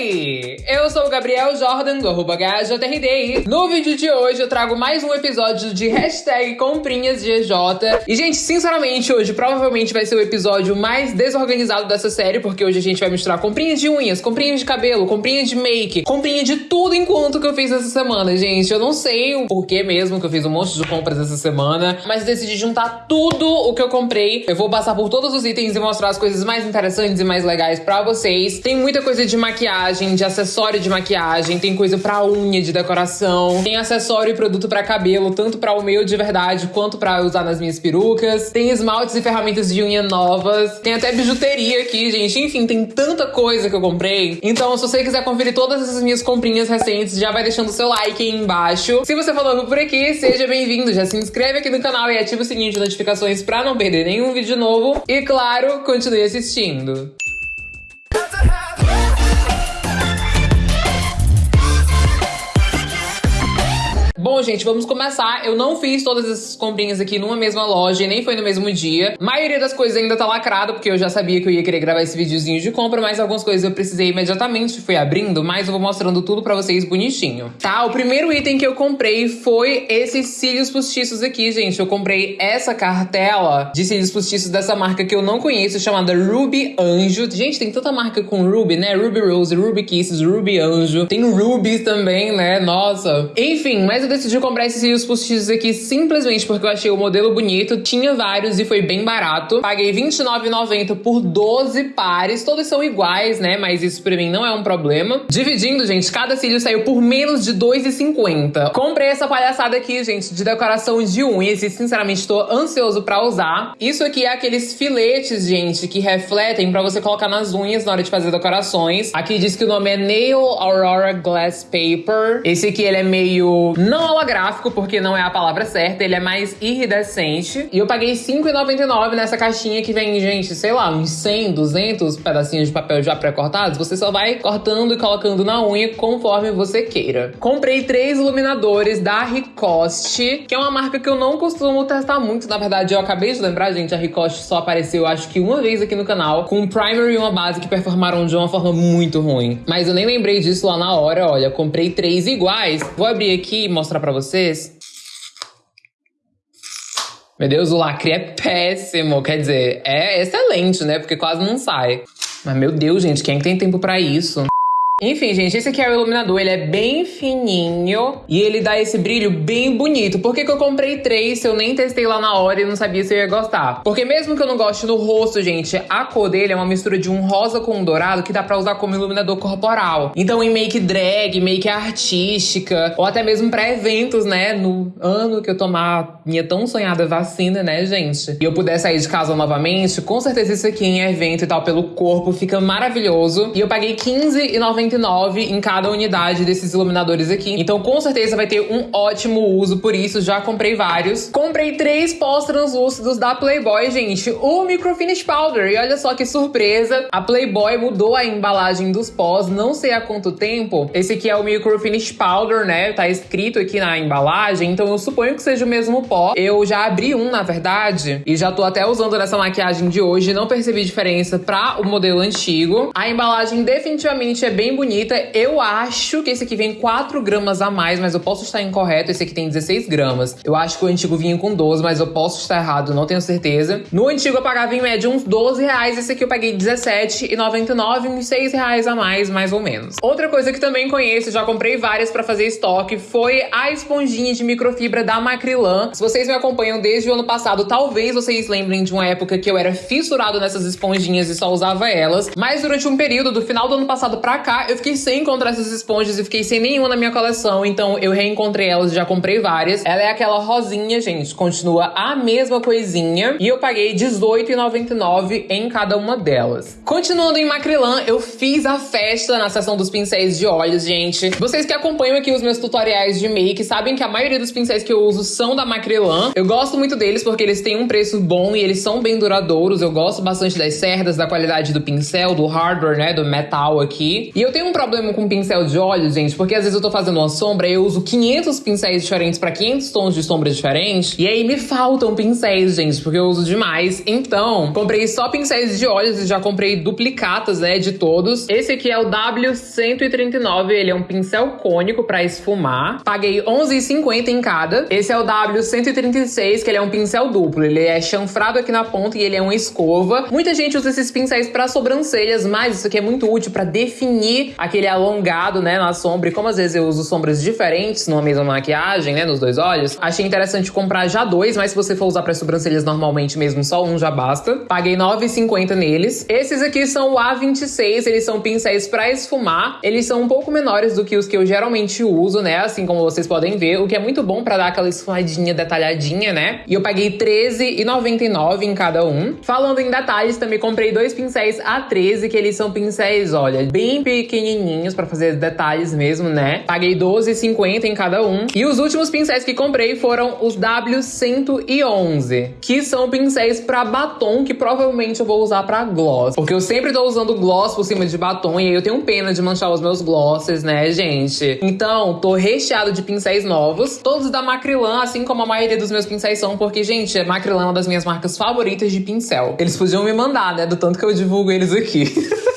aí? Eu sou o Gabriel Jordan, do arroba HJRD. No vídeo de hoje eu trago mais um episódio de hashtag comprinhas. E, gente, sinceramente, hoje provavelmente vai ser o episódio mais desorganizado dessa série, porque hoje a gente vai misturar comprinhas de unhas, comprinhas de cabelo, comprinhas de make, comprinha de tudo enquanto que eu fiz essa semana, gente. Eu não sei o porquê mesmo que eu fiz um monte de compras essa semana, mas decidi juntar tudo o que eu comprei. Eu vou passar por todos os itens e mostrar as coisas mais interessantes e mais legais pra vocês. Tem muita coisa de maquiagem, de acessório de maquiagem, tem coisa pra unha, de decoração, tem acessório e produto pra cabelo, tanto pra o meu de verdade quanto pra usar nas minhas perucas. Tem esmaltes e ferramentas de unha novas, tem até bijuteria aqui, gente. Enfim, tem tanta coisa que eu comprei. Então, se você quiser conferir todas essas minhas comprinhas recentes, já vai deixando o seu like aí embaixo. Se você for novo por aqui, seja bem-vindo. Já se inscreve aqui no canal e ativa o sininho de notificações pra não perder nenhum vídeo novo. E claro, continue assistindo. Bom, gente, vamos começar. Eu não fiz todas essas comprinhas aqui numa mesma loja e nem foi no mesmo dia. A maioria das coisas ainda tá lacrada, porque eu já sabia que eu ia querer gravar esse videozinho de compra, mas algumas coisas eu precisei imediatamente, fui abrindo, mas eu vou mostrando tudo pra vocês bonitinho. Tá, o primeiro item que eu comprei foi esses cílios postiços aqui, gente. Eu comprei essa cartela de cílios postiços dessa marca que eu não conheço, chamada Ruby Anjo. Gente, tem tanta marca com Ruby, né? Ruby Rose, Ruby Kisses, Ruby Anjo. Tem Ruby também, né? Nossa. Enfim, mas decidi comprar esses cílios postiços aqui simplesmente porque eu achei o modelo bonito, tinha vários e foi bem barato. Paguei R$29,90 por 12 pares, todos são iguais, né? Mas isso pra mim não é um problema. Dividindo, gente, cada cílio saiu por menos de R$2,50. Comprei essa palhaçada aqui, gente, de decoração de unhas e sinceramente tô ansioso pra usar. Isso aqui é aqueles filetes, gente, que refletem pra você colocar nas unhas na hora de fazer decorações. Aqui diz que o nome é Nail Aurora Glass Paper. Esse aqui, ele é meio... não holográfico, porque não é a palavra certa, ele é mais iridescente. E eu paguei R$5,99 nessa caixinha que vem, gente, sei lá, uns 100, 200 pedacinhos de papel já pré-cortados. Você só vai cortando e colocando na unha conforme você queira. Comprei três iluminadores da Ricoste, que é uma marca que eu não costumo testar muito. Na verdade, eu acabei de lembrar, gente, a Ricoste só apareceu, acho que uma vez aqui no canal, com um primer e uma base que performaram de uma forma muito ruim. Mas eu nem lembrei disso lá na hora, olha, comprei três iguais. Vou abrir aqui e mostrar pra vocês. Meu Deus, o lacre é péssimo. Quer dizer, é excelente, né? Porque quase não sai. Mas, meu Deus, gente, quem tem tempo pra isso? Enfim, gente, esse aqui é o iluminador, ele é bem fininho e ele dá esse brilho bem bonito. Por que, que eu comprei três se eu nem testei lá na hora e não sabia se eu ia gostar? Porque mesmo que eu não goste no rosto, gente, a cor dele é uma mistura de um rosa com um dourado que dá pra usar como iluminador corporal. Então em make drag, make artística, ou até mesmo pra eventos, né? No ano que eu tomar minha tão sonhada vacina, né, gente? E eu puder sair de casa novamente, com certeza isso aqui em evento e tal, pelo corpo, fica maravilhoso. E eu paguei R$15,90 em cada unidade desses iluminadores aqui. Então, com certeza vai ter um ótimo uso, por isso já comprei vários. Comprei três pós translúcidos da Playboy, gente. O Microfinish Powder. E olha só que surpresa, a Playboy mudou a embalagem dos pós, não sei há quanto tempo. Esse aqui é o Microfinish Powder, né? Tá escrito aqui na embalagem, então eu suponho que seja o mesmo pó. Eu já abri um, na verdade, e já tô até usando nessa maquiagem de hoje, não percebi diferença pra o modelo antigo. A embalagem definitivamente é bem bonita. Eu acho que esse aqui vem 4 gramas a mais, mas eu posso estar incorreto. Esse aqui tem 16 gramas. Eu acho que o antigo vinha com 12, mas eu posso estar errado, não tenho certeza. No antigo eu pagava em média uns 12 reais. Esse aqui eu paguei R$17,99, uns 6 reais a mais, mais ou menos. Outra coisa que também conheço, já comprei várias pra fazer estoque, foi a esponjinha de microfibra da Macrilan. Se vocês me acompanham desde o ano passado, talvez vocês lembrem de uma época que eu era fissurado nessas esponjinhas e só usava elas. Mas durante um período, do final do ano passado pra cá, eu fiquei sem encontrar essas esponjas e fiquei sem nenhuma na minha coleção, então eu reencontrei elas já comprei várias. Ela é aquela rosinha, gente, continua a mesma coisinha e eu paguei R$18,99 em cada uma delas. Continuando em Macrilan, eu fiz a festa na seção dos pincéis de olhos, gente. Vocês que acompanham aqui os meus tutoriais de make sabem que a maioria dos pincéis que eu uso são da Macrilan. Eu gosto muito deles porque eles têm um preço bom e eles são bem duradouros. Eu gosto bastante das cerdas, da qualidade do pincel, do hardware, né, do metal aqui. E eu Eu tenho um problema com pincel de olhos, gente, porque às vezes eu tô fazendo uma sombra e eu uso 500 pincéis diferentes para 500 tons de sombra diferentes. E aí me faltam pincéis, gente, porque eu uso demais. Então, comprei só pincéis de olhos e já comprei duplicatas, né, de todos. Esse aqui é o W139, ele é um pincel cônico para esfumar. Paguei R$11,50 em cada. Esse é o W136, que ele é um pincel duplo. Ele é chanfrado aqui na ponta e ele é uma escova. Muita gente usa esses pincéis para sobrancelhas, mas isso aqui é muito útil para definir aquele alongado, né, na sombra. E como às vezes eu uso sombras diferentes numa mesma maquiagem, né, nos dois olhos, achei interessante comprar já dois, mas se você for usar para sobrancelhas normalmente mesmo, só um já basta. Paguei R$9,50 neles. Esses aqui são o A26, eles são pincéis para esfumar. Eles são um pouco menores do que os que eu geralmente uso, né, assim como vocês podem ver, o que é muito bom para dar aquela esfumadinha detalhadinha, né? E eu paguei R$13,99 em cada um. Falando em detalhes, também comprei dois pincéis A13, que eles são pincéis, olha, bem pequenininhos para fazer detalhes mesmo, né? Paguei R$12,50 em cada um. E os últimos pincéis que comprei foram os W111, que são pincéis para batom, que provavelmente eu vou usar para gloss. Porque eu sempre tô usando gloss por cima de batom e aí eu tenho pena de manchar os meus glosses, né, gente? Então, tô recheado de pincéis novos, todos da Macrilan, assim como a maioria dos meus pincéis são, porque, gente, Macrilan é uma das minhas marcas favoritas de pincel. Eles podiam me mandar, né, do tanto que eu divulgo eles aqui.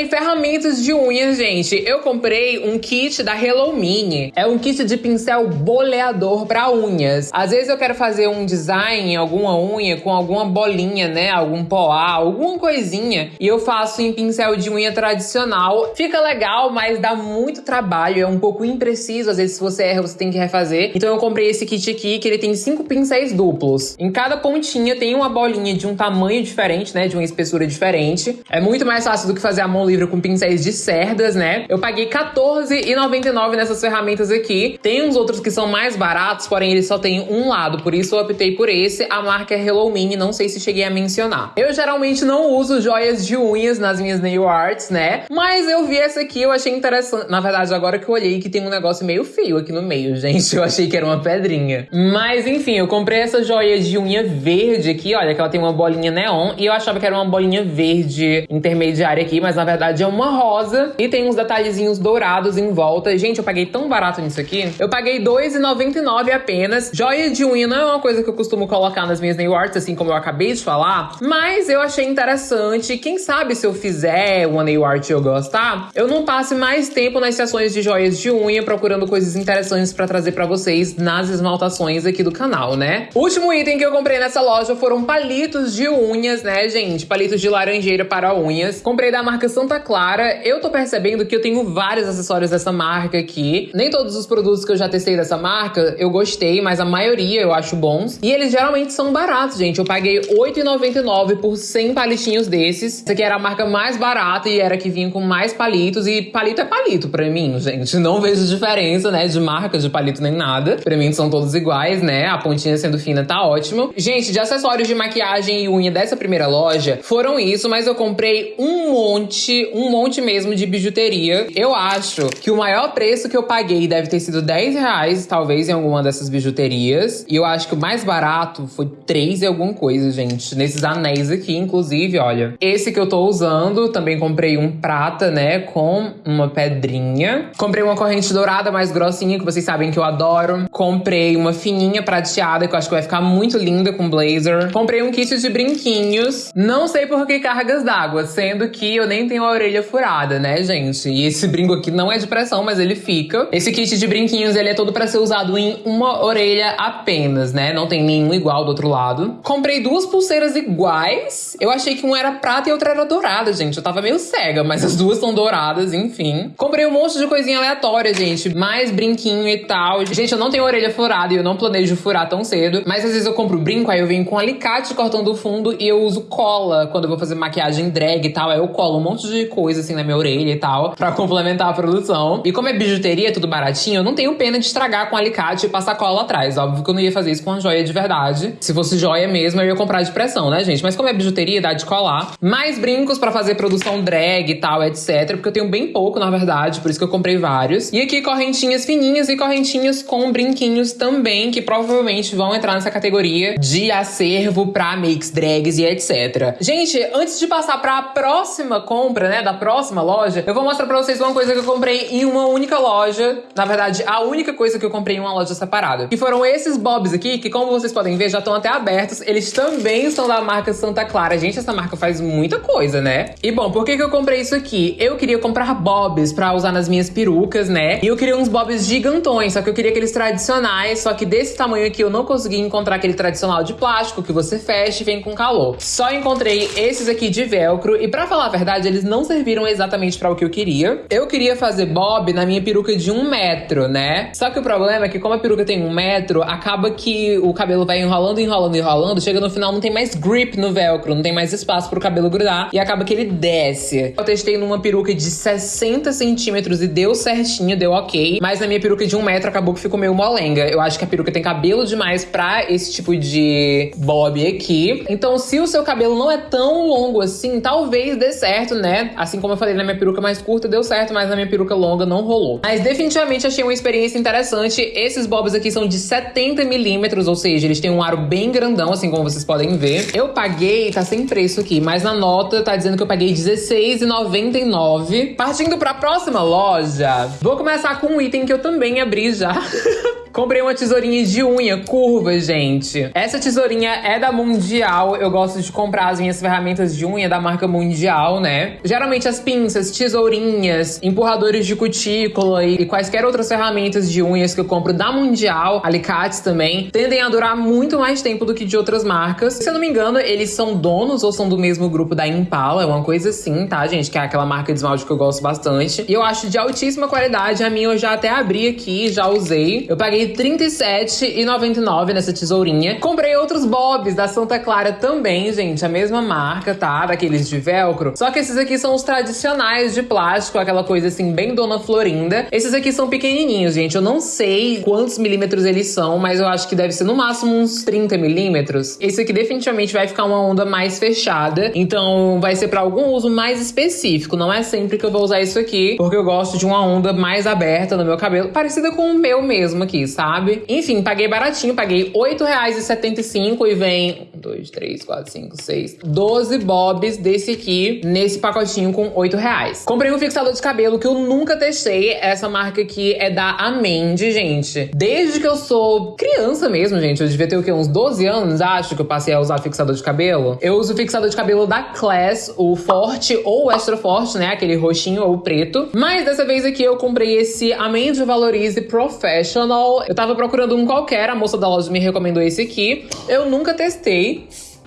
Comprei ferramentas de unhas, gente. Eu comprei um kit da Hello Mini. É um kit de pincel boleador para unhas. Às vezes eu quero fazer um design alguma unha com alguma bolinha, né? Algum poá, alguma coisinha. E eu faço em pincel de unha tradicional. Fica legal, mas dá muito trabalho. É um pouco impreciso. Às vezes se você erra, você tem que refazer. Então eu comprei esse kit aqui, que ele tem cinco pincéis duplos. Em cada pontinha tem uma bolinha de um tamanho diferente, né? De uma espessura diferente. É muito mais fácil do que fazer a mão livre com pincéis de cerdas, né? Eu paguei R$14,99 nessas ferramentas aqui. Tem uns outros que são mais baratos, porém eles só têm um lado, por isso eu optei por esse. A marca é Hello Mini, não sei se cheguei a mencionar. Eu geralmente não uso joias de unhas nas minhas nail arts, né? Mas eu vi essa aqui, eu achei interessante. Na verdade, agora que eu olhei que tem um negócio meio feio aqui no meio, gente. Eu achei que era uma pedrinha. Mas enfim, eu comprei essa joia de unha verde aqui, olha, que ela tem uma bolinha neon. E eu achava que era uma bolinha verde intermediária aqui, mas na verdade é uma rosa e tem uns detalhezinhos dourados em volta. Gente, eu paguei tão barato nisso aqui. Eu paguei R$2,99 apenas. Joia de unha não é uma coisa que eu costumo colocar nas minhas nail arts, assim como eu acabei de falar, mas eu achei interessante. Quem sabe se eu fizer uma nail art e eu gostar, eu não passe mais tempo nas sessões de joias de unha procurando coisas interessantes para trazer para vocês nas esmaltações aqui do canal, né? Último item que eu comprei nessa loja foram palitos de unhas, né, gente? Palitos de laranjeira para unhas. Comprei da marca Santa Clara. Eu tô percebendo que eu tenho vários acessórios dessa marca aqui. Nem todos os produtos que eu já testei dessa marca eu gostei, mas a maioria eu acho bons. E eles geralmente são baratos, gente. Eu paguei R$8,99 por 100 palitinhos desses. Essa aqui era a marca mais barata e era que vinha com mais palitos. E palito é palito pra mim, gente. Não vejo diferença, né, de marca de palito nem nada. Pra mim são todos iguais, né? A pontinha sendo fina tá ótimo. Gente, de acessórios de maquiagem e unha dessa primeira loja foram isso, mas eu comprei um monte um monte mesmo de bijuteria. Eu acho que o maior preço que eu paguei deve ter sido 10 reais, talvez, em alguma dessas bijuterias. E eu acho que o mais barato foi 3 e alguma coisa, gente. Nesses anéis aqui, inclusive, olha. Esse que eu tô usando, também comprei um prata, né, com uma pedrinha. Comprei uma corrente dourada mais grossinha, que vocês sabem que eu adoro. Comprei uma fininha prateada, que eu acho que vai ficar muito linda com blazer. Comprei um kit de brinquinhos. Não sei por que cargas d'água, sendo que eu nem tenho a orelha furada, né, gente? E esse brinco aqui não é de pressão, mas ele fica. Esse kit de brinquinhos, ele é todo pra ser usado em uma orelha apenas, né? Não tem nenhum igual do outro lado. Comprei duas pulseiras iguais. Eu achei que uma era prata e outra era dourada, gente. Eu tava meio cega, mas as duas são douradas, enfim. Comprei um monte de coisinha aleatória, gente. Mais brinquinho e tal. Gente, eu não tenho orelha furada e eu não planejo furar tão cedo. Mas às vezes eu compro brinco, aí eu venho com alicate cortando o fundo e eu uso cola quando eu vou fazer maquiagem drag e tal. Aí eu colo um monte monte de coisa assim na minha orelha e tal, pra complementar a produção. E como é bijuteria, tudo baratinho, eu não tenho pena de estragar com alicate e passar cola atrás. Óbvio que eu não ia fazer isso com uma joia de verdade. Se fosse joia mesmo, eu ia comprar de pressão, né, gente? Mas como é bijuteria, dá de colar. Mais brincos pra fazer produção drag e tal, etc. Porque eu tenho bem pouco, na verdade, por isso que eu comprei vários. E aqui correntinhas fininhas e correntinhas com brinquinhos também, que provavelmente vão entrar nessa categoria de acervo pra makes, drags e etc. Gente, antes de passar pra próxima compra, compra, né, da próxima loja, eu vou mostrar pra vocês uma coisa que eu comprei em uma única loja. Na verdade, a única coisa que eu comprei em uma loja separada. Que foram esses bobs aqui, que como vocês podem ver, já estão até abertos. Eles também são da marca Santa Clara. Gente, essa marca faz muita coisa, né? E bom, por que, que eu comprei isso aqui? Eu queria comprar bobs pra usar nas minhas perucas, né? E eu queria uns bobs gigantões, só que eu queria aqueles tradicionais, só que desse tamanho aqui eu não consegui encontrar aquele tradicional de plástico que você fecha e vem com calor. Só encontrei esses aqui de velcro e pra falar a verdade, eles não serviram exatamente para o que eu queria. Eu queria fazer bob na minha peruca de um metro, né? Só que o problema é que como a peruca tem um metro, acaba que o cabelo vai enrolando, enrolando, enrolando, chega no final não tem mais grip no velcro, não tem mais espaço pro cabelo grudar e acaba que ele desce. Eu testei numa peruca de 60 centímetros e deu certinho, deu ok, mas na minha peruca de um metro acabou que ficou meio molenga. Eu acho que a peruca tem cabelo demais pra esse tipo de bob aqui. Então, se o seu cabelo não é tão longo assim, talvez dê certo, né? Assim como eu falei na minha peruca mais curta, deu certo, mas na minha peruca longa não rolou. Mas definitivamente achei uma experiência interessante. Esses bobs aqui são de 70 milímetros, ou seja, eles têm um aro bem grandão, assim como vocês podem ver. Eu paguei, tá sem preço aqui, mas na nota tá dizendo que eu paguei R$16,99. Partindo pra próxima loja, vou começar com um item que eu também abri já. Comprei uma tesourinha de unha curva, gente. Essa tesourinha é da Mundial. Eu gosto de comprar as minhas ferramentas de unha da marca Mundial, né? Geralmente as pinças, tesourinhas, empurradores de cutícula e quaisquer outras ferramentas de unhas que eu compro da Mundial, alicates também, tendem a durar muito mais tempo do que de outras marcas. Se eu não me engano, eles são donos ou são do mesmo grupo da Impala, é uma coisa assim, tá, gente? Que é aquela marca de esmalte que eu gosto bastante. E eu acho de altíssima qualidade. A minha eu já até abri aqui, já usei. Eu paguei R$37,99 nessa tesourinha. Comprei outros bobs da Santa Clara também, gente. A mesma marca, tá? Daqueles de velcro. Só que esses aqui são os tradicionais de plástico, aquela coisa assim, bem Dona Florinda. Esses aqui são pequenininhos, gente. Eu não sei quantos milímetros eles são, mas eu acho que deve ser no máximo uns 30 milímetros. Esse aqui definitivamente vai ficar uma onda mais fechada. Então vai ser pra algum uso mais específico. Não é sempre que eu vou usar isso aqui, porque eu gosto de uma onda mais aberta no meu cabelo, parecida com o meu mesmo aqui, sabe? Enfim, paguei baratinho, paguei R$ 8,75 e vem 2, 3, 4, 5, 6, 12 bobs desse aqui nesse pacotinho com 8 reais. Comprei um fixador de cabelo que eu nunca testei. Essa marca aqui é da Amende, gente. Desde que eu sou criança mesmo, gente. Eu devia ter o quê? Uns 12 anos, acho, que eu passei a usar fixador de cabelo. Eu uso fixador de cabelo da Class, o forte ou o extra forte, né? Aquele roxinho ou preto. Mas dessa vez aqui eu comprei esse Amende Valorize Professional eu tava procurando um qualquer, a moça da loja me recomendou esse aqui. Eu nunca testei.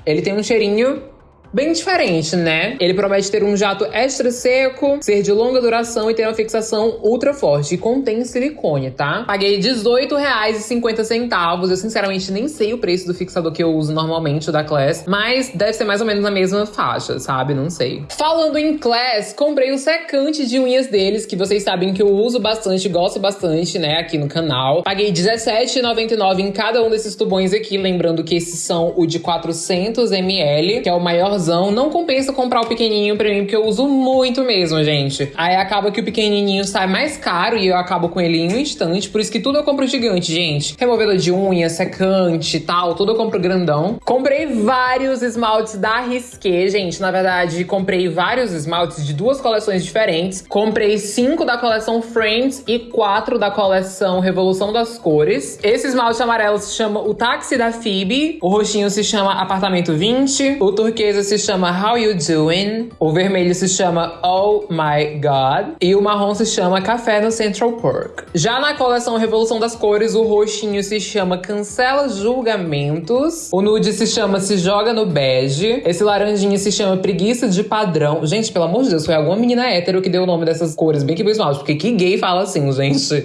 Ele tem um cheirinho bem diferente, né? Ele promete ter um jato extra seco, ser de longa duração e ter uma fixação ultra forte. E contém silicone, tá? Paguei R$18,50. Eu sinceramente nem sei o preço do fixador que eu uso normalmente, o da Class, mas deve ser mais ou menos na mesma faixa, sabe? Não sei. Falando em Class, comprei o secante de unhas deles, que vocês sabem que eu uso bastante, gosto bastante, né, aqui no canal. Paguei R$17,99 em cada um desses tubões aqui, lembrando que esses são o de 400ml, que é o maior não compensa comprar o pequenininho pra mim, porque eu uso muito mesmo, gente. Aí acaba que o pequenininho sai mais caro e eu acabo com ele em um instante. Por isso que tudo eu compro gigante, gente. Removedor de unha, secante e tal, tudo eu compro grandão. Comprei vários esmaltes da Risqué, gente. Na verdade, comprei vários esmaltes de duas coleções diferentes. Comprei cinco da coleção Friends e quatro da coleção Revolução das Cores. Esse esmalte amarelo se chama o Táxi da Phoebe. O roxinho se chama Apartamento 20. O turquesa se se chama How You Doing, o vermelho se chama Oh My God e o marrom se chama Café no Central Park. Já na coleção Revolução das Cores, o roxinho se chama Cancela Julgamentos, o nude se chama Se Joga no Bege, esse laranjinha se chama Preguiça de Padrão. Gente, pelo amor de Deus, foi alguma menina hétero que deu o nome dessas cores bem que esmalte, porque que gay fala assim, gente?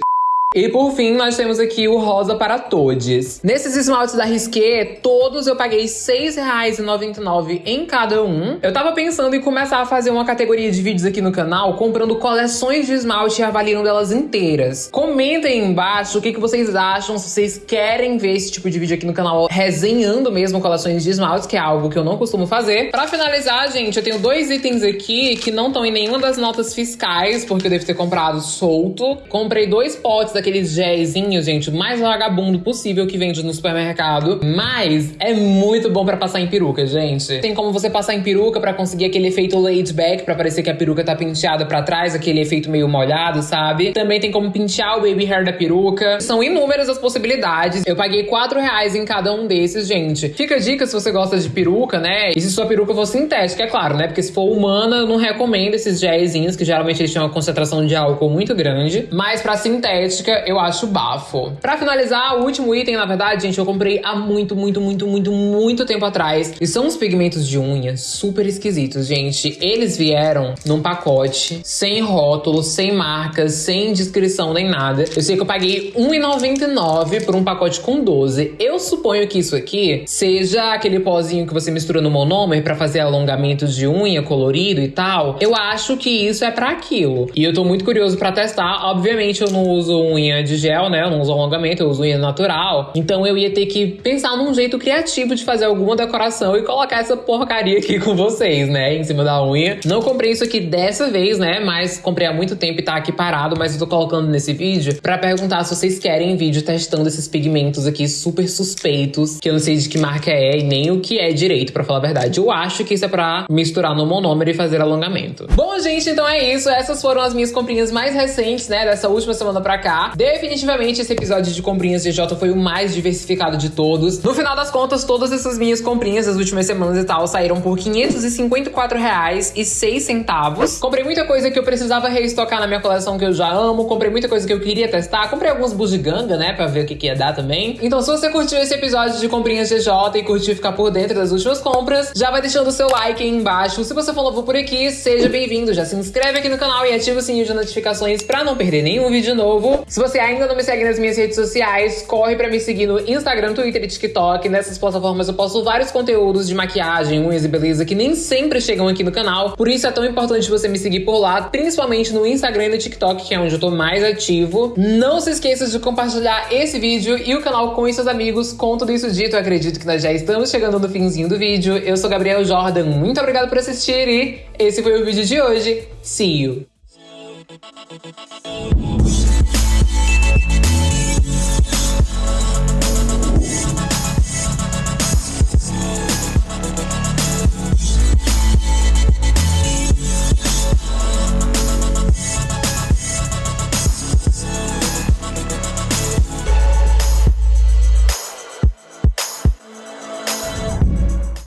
E por fim, nós temos aqui o rosa para todos. Nesses esmaltes da Risqué, todos eu paguei R$ 6,99 em cada um. Eu tava pensando em começar a fazer uma categoria de vídeos aqui no canal, comprando coleções de esmalte e avaliando elas inteiras. Comentem embaixo o que, que vocês acham, se vocês querem ver esse tipo de vídeo aqui no canal, resenhando mesmo coleções de esmaltes, que é algo que eu não costumo fazer. Pra finalizar, gente, eu tenho dois itens aqui que não estão em nenhuma das notas fiscais, porque eu devo ter comprado solto. Comprei dois potes daqueles gelzinhos, gente, mais vagabundo possível que vende no supermercado. Mas é muito bom pra passar em peruca, gente. Tem como você passar em peruca pra conseguir aquele efeito laid back, pra parecer que a peruca tá penteada pra trás, aquele efeito meio molhado, sabe? Também tem como pentear o baby hair da peruca. São inúmeras as possibilidades. Eu paguei 4 reais em cada um desses, gente. Fica a dica se você gosta de peruca, né? E se sua peruca for sintética, é claro, né? Porque se for humana, eu não recomendo esses gelzinhos, que geralmente eles têm uma concentração de álcool muito grande. Mas pra sintética, eu acho bafo. Pra finalizar, o último item, na verdade, gente, eu comprei há muito, muito, muito, muito, muito tempo atrás. E são uns pigmentos de unha super esquisitos, gente. Eles vieram num pacote, sem rótulo, sem marcas, sem descrição nem nada. Eu sei que eu paguei R$1,99 por um pacote com 12. Eu suponho que isso aqui seja aquele pozinho que você mistura no monômer pra fazer alongamentos de unha colorido e tal. Eu acho que isso é pra aquilo. E eu tô muito curioso pra testar. Obviamente eu não uso unha de gel, né? Eu não uso alongamento, eu uso unha natural. Então eu ia ter que pensar num jeito criativo de fazer alguma decoração e colocar essa porcaria aqui com vocês, né? Em cima da unha. Não comprei isso aqui dessa vez, né? Mas comprei há muito tempo e tá aqui parado. Mas eu tô colocando nesse vídeo pra perguntar se vocês querem vídeo testando esses pigmentos aqui super suspeitos. Que eu não sei de que marca é e nem o que é direito, pra falar a verdade. Eu acho que isso é pra misturar no monômero e fazer alongamento. Bom, gente, então é isso. Essas foram as minhas comprinhas mais recentes, né? Dessa última semana pra cá. Definitivamente esse episódio de comprinhas de foi o mais diversificado de todos. No final das contas, todas essas minhas comprinhas das últimas semanas e tal saíram por 554 reais e 6 centavos. Comprei muita coisa que eu precisava reestocar na minha coleção que eu já amo. Comprei muita coisa que eu queria testar. Comprei alguns bugiganga, né? Pra ver o que, que ia dar também. Então, se você curtiu esse episódio de comprinhas de e curtiu ficar por dentro das últimas compras, já vai deixando o seu like aí embaixo. Se você for novo por aqui, seja bem-vindo. Já se inscreve aqui no canal e ativa o sininho de notificações pra não perder nenhum vídeo novo. Se você ainda não me segue nas minhas redes sociais, corre pra me seguir no Instagram, Twitter e TikTok. Nessas plataformas eu posto vários conteúdos de maquiagem, unhas e beleza que nem sempre chegam aqui no canal. Por isso é tão importante você me seguir por lá, principalmente no Instagram e no TikTok, que é onde eu tô mais ativo. Não se esqueça de compartilhar esse vídeo e o canal com seus amigos. Com tudo isso dito, eu acredito que nós já estamos chegando no finzinho do vídeo. Eu sou Gabriel Jordan, muito obrigado por assistir e esse foi o vídeo de hoje. See you!